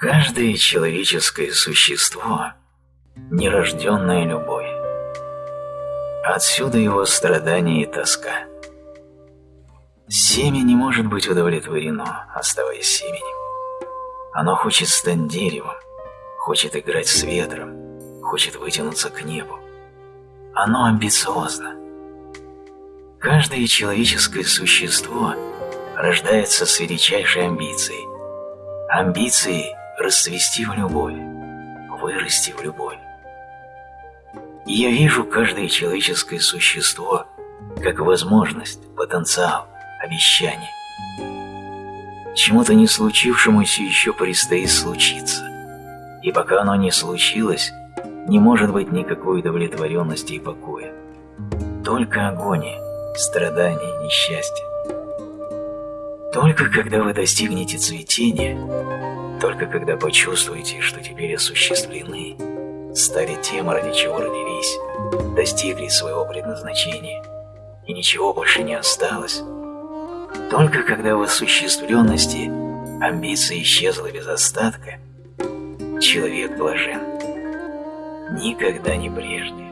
Каждое человеческое существо – нерожденная любовь. Отсюда его страдания и тоска. Семя не может быть удовлетворено, оставаясь семенем. Оно хочет стать деревом, хочет играть с ветром, хочет вытянуться к небу. Оно амбициозно. Каждое человеческое существо рождается с величайшей амбицией. Амбицией расцвести в любовь, вырасти в любовь. Я вижу каждое человеческое существо как возможность, потенциал, обещание. Чему-то не случившемуся еще предстоит случиться. И пока оно не случилось, не может быть никакой удовлетворенности и покоя. Только агония, страдания, несчастье. Только когда вы достигнете цветения, только когда почувствуете, что теперь осуществлены, стали тем, ради чего родились, достигли своего предназначения, и ничего больше не осталось, только когда в осуществленности амбиция исчезла без остатка, человек блажен. Никогда не прежде.